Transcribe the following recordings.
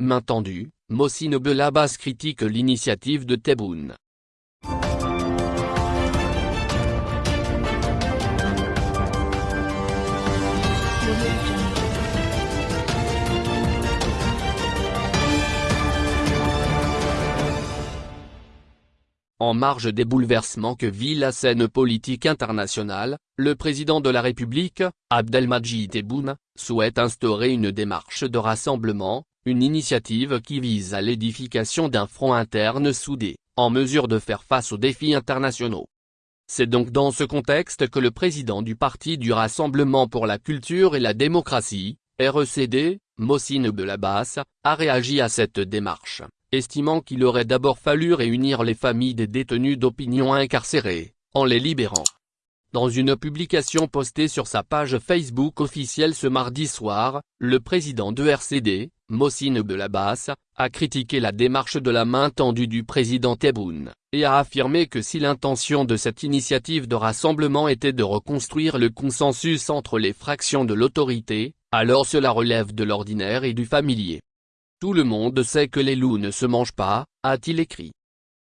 main tendue, Mossine Belabas critique l'initiative de Tebboune. En marge des bouleversements que vit la scène politique internationale, le président de la République, Abdelmadjid Tebboune, souhaite instaurer une démarche de rassemblement, une initiative qui vise à l'édification d'un front interne soudé, en mesure de faire face aux défis internationaux. C'est donc dans ce contexte que le président du Parti du Rassemblement pour la Culture et la Démocratie, RECD, Mossine Belabas, a réagi à cette démarche estimant qu'il aurait d'abord fallu réunir les familles des détenus d'opinion incarcérés, en les libérant. Dans une publication postée sur sa page Facebook officielle ce mardi soir, le président de RCD, Mossine Belabas, a critiqué la démarche de la main tendue du président Tebboune, et a affirmé que si l'intention de cette initiative de rassemblement était de reconstruire le consensus entre les fractions de l'autorité, alors cela relève de l'ordinaire et du familier. Tout le monde sait que les loups ne se mangent pas, a-t-il écrit.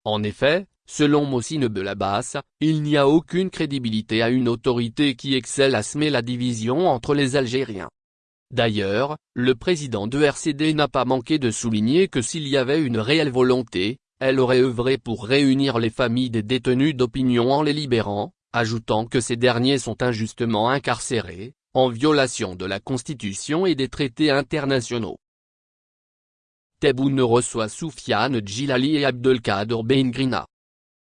En effet, selon Mossine Belabas, il n'y a aucune crédibilité à une autorité qui excelle à semer la division entre les Algériens. D'ailleurs, le président de RCD n'a pas manqué de souligner que s'il y avait une réelle volonté, elle aurait œuvré pour réunir les familles des détenus d'opinion en les libérant, ajoutant que ces derniers sont injustement incarcérés, en violation de la Constitution et des traités internationaux. Tebboune reçoit Soufiane Djilali et Abdelkader Bengrina.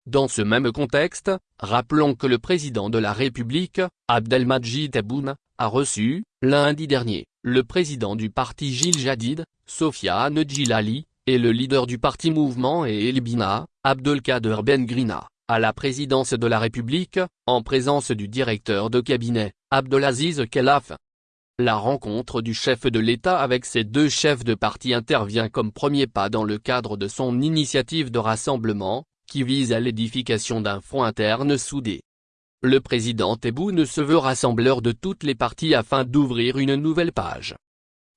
Dans ce même contexte, rappelons que le président de la République, Abdelmadjid Tebboune, a reçu, lundi dernier, le président du parti Gilles Jadid, Sofiane Djilali, et le leader du parti Mouvement et Elbina, Abdelkader Bengrina, à la présidence de la République, en présence du directeur de cabinet, Abdelaziz Kelaf. La rencontre du chef de l'État avec ses deux chefs de parti intervient comme premier pas dans le cadre de son initiative de rassemblement, qui vise à l'édification d'un front interne soudé. Le président Tebboune se veut rassembleur de toutes les parties afin d'ouvrir une nouvelle page.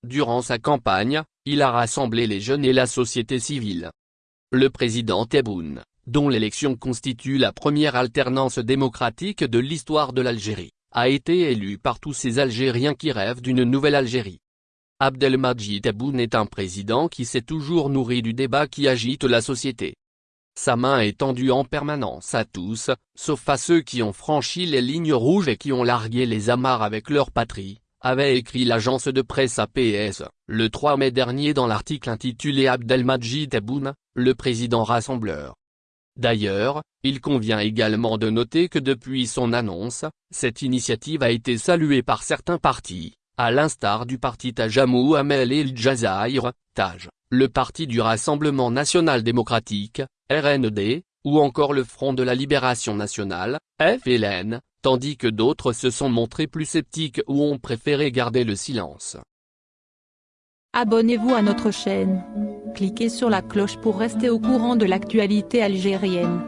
Durant sa campagne, il a rassemblé les jeunes et la société civile. Le président Tebboune, dont l'élection constitue la première alternance démocratique de l'histoire de l'Algérie, a été élu par tous ces Algériens qui rêvent d'une nouvelle Algérie. Abdelmadjid Tebboune est un président qui s'est toujours nourri du débat qui agite la société. Sa main est tendue en permanence à tous, sauf à ceux qui ont franchi les lignes rouges et qui ont largué les amarres avec leur patrie, avait écrit l'agence de presse APS, le 3 mai dernier dans l'article intitulé Abdelmadjid Tebboune, le président rassembleur. D'ailleurs, il convient également de noter que depuis son annonce, cette initiative a été saluée par certains partis, à l'instar du parti Tajamou Amel El Jazair, Taj, le parti du Rassemblement National Démocratique, RND, ou encore le Front de la Libération Nationale, FLN, tandis que d'autres se sont montrés plus sceptiques ou ont préféré garder le silence. Abonnez-vous à notre chaîne. Cliquez sur la cloche pour rester au courant de l'actualité algérienne.